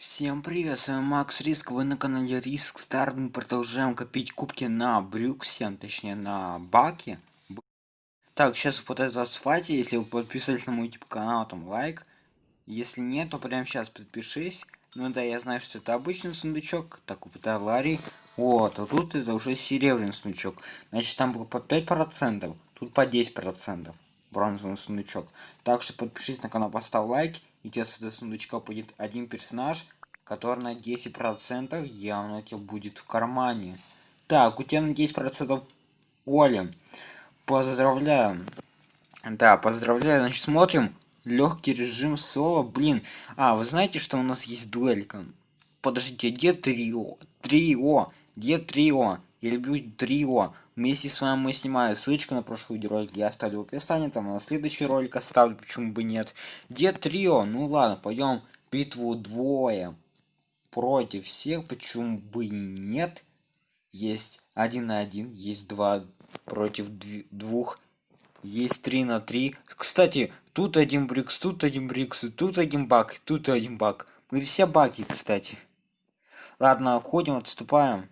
Всем привет, с вами Макс Риск, вы на канале Риск Старт, мы продолжаем копить кубки на Брюксе, точнее на Баке. Так, сейчас пытаюсь вас схватить, если вы подписались на мой YouTube канал, там лайк. Если нет, то прямо сейчас подпишись. Ну да, я знаю, что это обычный сундучок, так упытай Ларри. Вот, а тут это уже серебряный сундучок. Значит, там было по 5%, тут по 10% бронзовый сундучок. Так что подпишись на канал, поставь лайк и тебе с этого сундучка будет один персонаж, который на 10% явно у тебя будет в кармане. Так, у тебя на 10% Оля. Поздравляю. Да, поздравляю. Значит, смотрим. Легкий режим соло. Блин. А, вы знаете, что у нас есть дуэлька? Подождите, где трио? Трио. Где трио? Я люблю трио. Вместе с вами мы снимаю ссылочку на прошлый видеоролик, я оставлю в описании, там на следующий ролик оставлю, почему бы нет. Где трио? Ну ладно, пойдем битву двое против всех, почему бы и нет. Есть один на один, есть два против двух, есть три на три. Кстати, тут один брикс, тут один брикс, тут один баг, тут один баг. Мы все баги, кстати. Ладно, ходим, отступаем.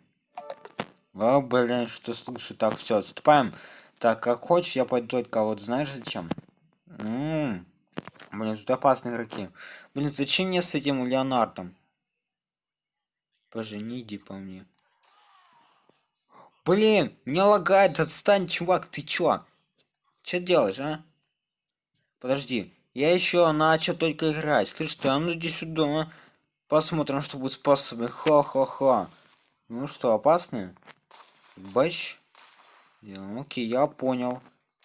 А, блин, что слышу? Так, все, отступаем. Так, как хочешь, я пойду только вот знаешь зачем? М -м -м. Блин, тут опасные игроки. Блин, зачем мне с этим Леонардом? Пожени, иди по мне. Блин, меня лагает, отстань, чувак, ты чё? Что делаешь, а? Подожди, я еще начал только играть. Слышь, ты, а ну иди сюда. Посмотрим, что будет способен. Ха-ха-ха. Ну что, опасные? Бэш. Окей, я понял.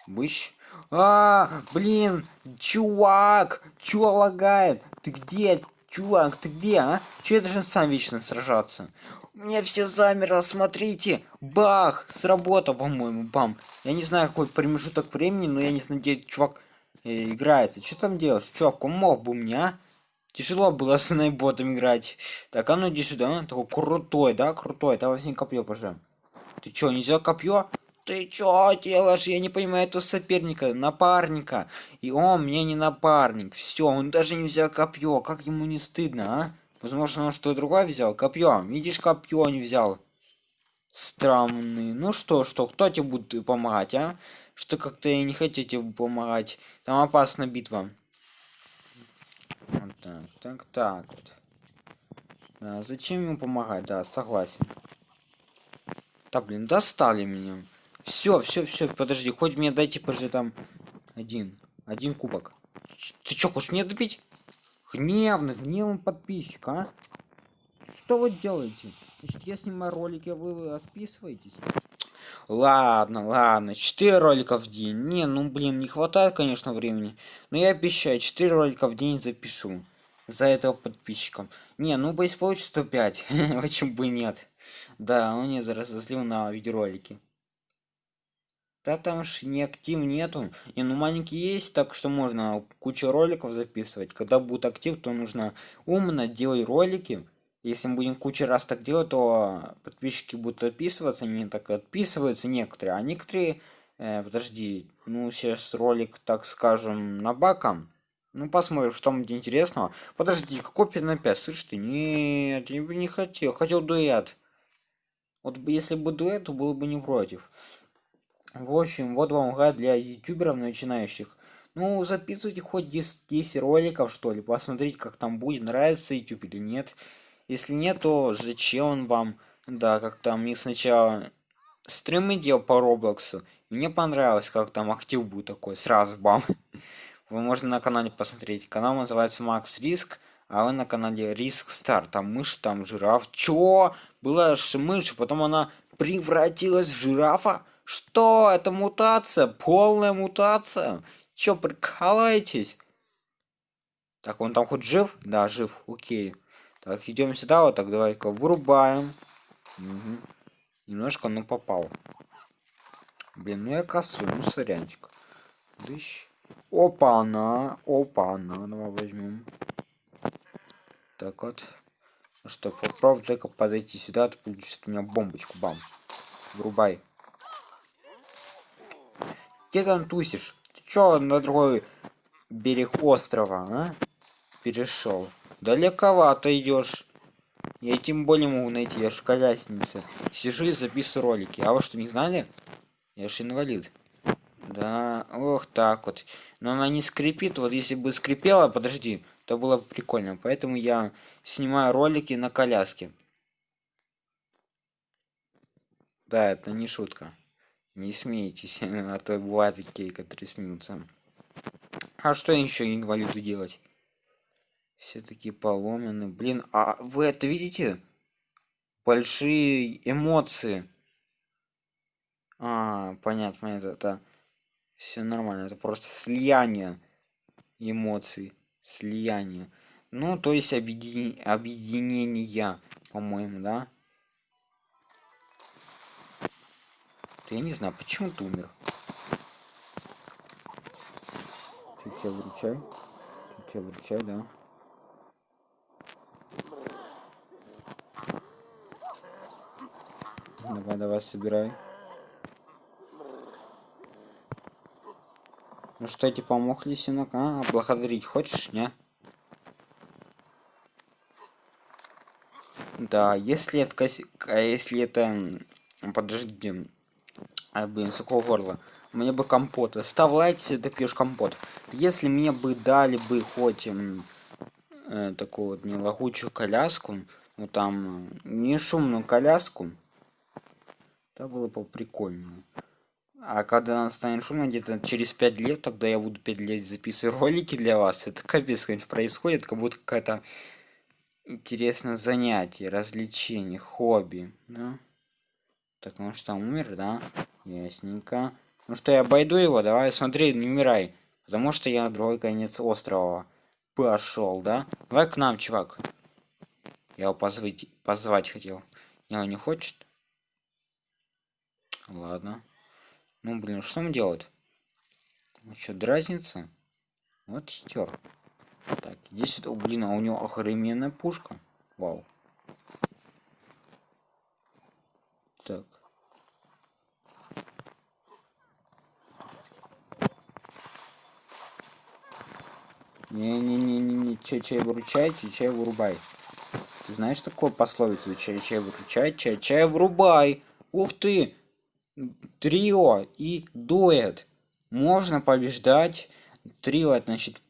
Быщ. А, блин, чувак, чё лагает? Ты где, чувак, ты где, а? Че я должен сам вечно сражаться? У меня все замерло, смотрите. Бах, сработал, по-моему, бам. Я не знаю, какой промежуток времени, но я не надеюсь, чувак э, играется. Что там делаешь? Чувак, помог бы мне, а? Тяжело было с найботом играть. Так, а ну иди сюда, а? Такой крутой, да, крутой. Давай с ним копье пожалуй. Ты чё, нельзя копье? Ты чё делаешь? Я не понимаю этого соперника, напарника. И он мне не напарник. Все, он даже не взял копье. Как ему не стыдно, а? Возможно, он что-то другое взял. Копье. Видишь, копье не взял. Странный. Ну что, что, кто тебе будет помогать, а? Что как-то я не хотите помогать. Там опасная битва. Вот так, так, так вот. А зачем ему помогать? Да, согласен. Да блин, достали меня. Все, все, все, подожди, хоть мне дайте позже там один. Один кубок. Ты что, хочешь мне добить? Гневный, гневный подписчик, а? Что вы делаете? Значит, я снимаю ролики, а вы отписываетесь? Ладно, ладно, 4 ролика в день. Не, ну блин, не хватает, конечно, времени. Но я обещаю, 4 ролика в день запишу. За этого подписчика. Не, ну боюсь получится 5. Почему бы нет? Да, он не разозлил на видеоролики. Да там ж не актив нету. Не, ну маленький есть, так что можно кучу роликов записывать. Когда будет актив, то нужно умно делать ролики. Если мы будем кучу раз так делать, то подписчики будут отписываться, они так отписываются некоторые, а некоторые, э, подожди, ну сейчас ролик, так скажем, на баком. Ну посмотрим, что там интересного. Подожди, какой 5 на 5? Слышь ты, нет, я бы не хотел, хотел дуэт. Вот если бы дуэт, то было бы не против. В общем, вот вам гайд для ютуберов начинающих. Ну, записывайте хоть 10, 10 роликов, что ли, посмотрите, как там будет, нравится YouTube или нет. Если нет, то зачем он вам? Да, как там, мне сначала стримы делал по Роблоксу. Мне понравилось, как там актив будет такой, сразу бам. Вы можете на канале посмотреть. Канал называется Макс Риск, а вы на канале Риск Стар. Там мышь, там жираф. Чё? была же мышь, потом она превратилась в жирафа. Что? Это мутация, полная мутация. Чё, прикалываетесь? Так, он там хоть жив? Да, жив, окей. Так, идем сюда, вот так, давай-ка вырубаем. Угу. Немножко, ну, попал. Блин, ну я косу, ну, сорянчик. Дыщ. Опа-на, опа-на, давай возьмем. Так вот. Ну что, попробуй только подойти сюда, ты получишь от меня бомбочку, бам. Врубай. Где там тусишь? Ты чё на другой берег острова, а? Перешел. Далековато идешь. Я тем более могу найти, я ж колясница. Сижу и записываю ролики. А вы что, не знали? Я ж инвалид. Да, ох, так вот. Но она не скрипит. Вот если бы скрипела, подожди, то было бы прикольно. Поэтому я снимаю ролики на коляске. Да, это не шутка. Не смейтесь, а то бывают такие, которые смеются. А что еще инвалиду делать? Все такие поломаны. Блин, а вы это видите? Большие эмоции. А, понятно, понятно. Это все нормально. Это просто слияние эмоций. Слияние. Ну, то есть объедин... объединение, по-моему, да? Я не знаю, почему ты умер. Чуть-чуть выручай. Чуть-чуть выручай, да. Давай, давай, собирай. Ну что, тебе помог лисенок? А, благодарить хочешь, не? Да, если это, если это, подожди, а, блин, сухого горла. Мне бы компот. Ставь лайк, если ты пьешь компот. Если мне бы дали бы хоть э, такую вот не лагучую коляску, ну там не шумную коляску, то было бы прикольно. А когда она станет шумно, где-то через 5 лет, тогда я буду 5 лет записывать ролики для вас. Это капец, конечно, происходит, как будто какая-то интересное занятие, развлечение, хобби, да? Так, ну что, умер, да? Ясненько. Ну что, я обойду его, давай, смотри, не умирай. Потому что я на другой конец острова пошел, да? Давай к нам, чувак. Я его позвать, позвать хотел. Не, он не хочет? Ладно. Ну, блин, что он делает? Ну что, дразнится? Вот хитер. Так, иди сюда. О, блин, а у него охрененная пушка. Вау. Так. Не-не-не-не-не, чай-чай выручай, чай-чай вырубай. Ты знаешь такое пословицу? Чай-чай выручай, чай-чай врубай. Ух ты! Трио и дуэт. Можно побеждать. Трио, значит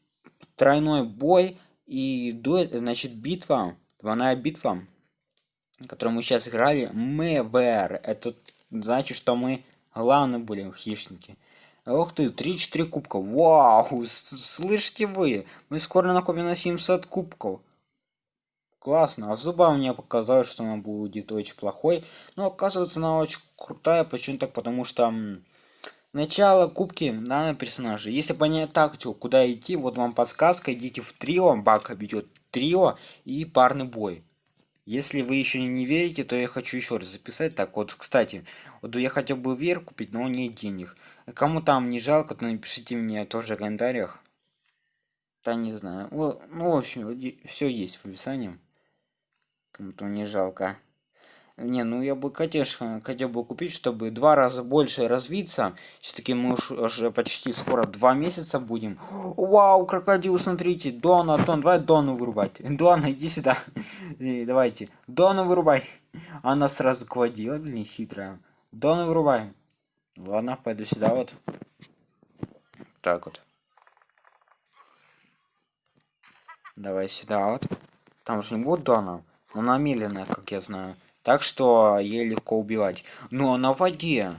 тройной бой. И дуэт, значит битва. Двойная битва. Которую мы сейчас играли. МВР. Это значит, что мы главные были хищники. Ух ты, 3-4 кубка. Вау, слышите вы? Мы скоро накопим на 700 кубков. Классно. А в зубах мне показалось, что она будет очень плохой. Но оказывается, она очень крутая. Почему так? Потому что начало кубки данного персонажа. Если понять тактику, куда идти, вот вам подсказка. Идите в трио, бак обидет трио и парный бой. Если вы еще не верите, то я хочу еще раз записать. Так вот, кстати, вот я хотел бы вер купить, но нет денег. Кому там не жалко, то напишите мне тоже в комментариях. Да не знаю. Ну, в общем, все есть в описании. Кому-то не жалко. Не, ну я бы, конечно, хотел бы купить, чтобы два раза больше развиться. Все-таки мы уж уже почти скоро два месяца будем. Вау, крокодил, смотрите. Дона, Дон, давай Дону вырубать. Дона, иди сюда. Давайте. Дону вырубай. Она сразу квадила, блин, хитрая. Дону вырубай. Ладно, пойду сюда вот. Так вот. Давай сюда вот. Там же не будет Дона. Она медленная, как я знаю. Так что ей легко убивать. Но на воде.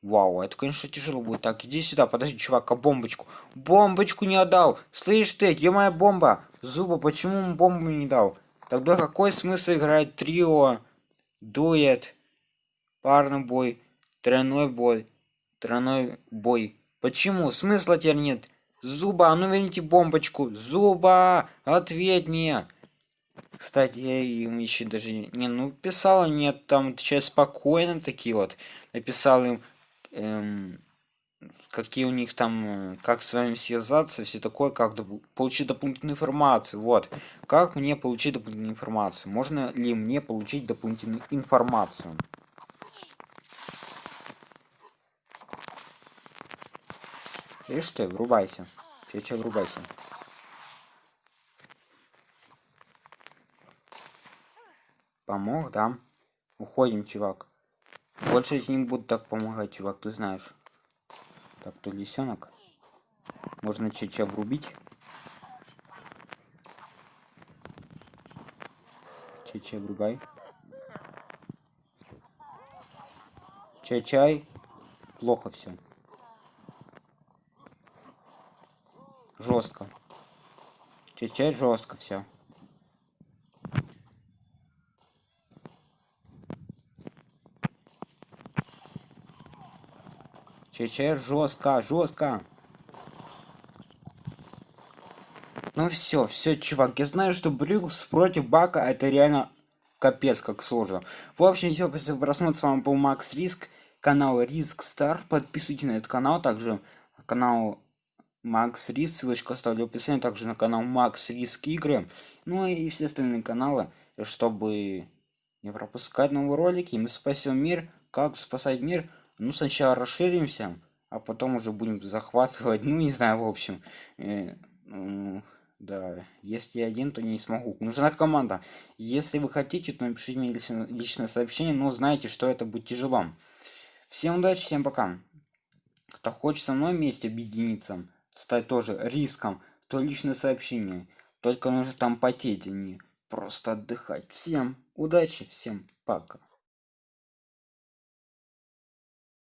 Вау, это, конечно, тяжело будет. Так, иди сюда, подожди, чувак, а бомбочку? Бомбочку не отдал! Слышь ты, где моя бомба? Зуба, почему ему бомбу не дал? Тогда какой смысл играть трио, дуэт, парный бой, тройной бой, тройной бой? Почему? Смысла теперь нет. Зуба, а ну верните бомбочку. Зуба, ответь мне. Кстати, я им еще даже не ну писал, нет, там сейчас спокойно такие вот. Написал им, эм, какие у них там, как с вами связаться, все такое, как доп получить дополнительную информацию. Вот, как мне получить дополнительную информацию? Можно ли мне получить дополнительную информацию? Видишь ты, врубайся. Че, врубайся. Помог, да? Уходим, чувак. Больше я не буду так помогать, чувак, ты знаешь. Так, то лисенок. Можно чеча врубить. Чеча врубай. Чай-чай. Плохо все. Жестко. Чай-чай жестко все. Чечер жестко, жестко. Ну все, все, чувак, я знаю, что Брюкс против Бака это реально капец как сложно. В общем, все, после просмотра с вами был Макс Риск, канал Риск Стар. Подписывайтесь на этот канал, также канал Макс Риск, ссылочку оставлю в описании, также на канал Макс Риск Игры. Ну и все остальные каналы, чтобы не пропускать новые ролики. Мы спасем мир. Как спасать мир? Ну сначала расширимся а потом уже будем захватывать. Ну не знаю в общем. Э, ну, да если один то не смогу. Нужна команда. Если вы хотите то напишите мне лично, личное сообщение но знаете что это будет тяжело. Всем удачи всем пока. Кто хочет со мной вместе объединиться стать тоже риском то личное сообщение. Только нужно там потеть а не просто отдыхать. Всем удачи всем пока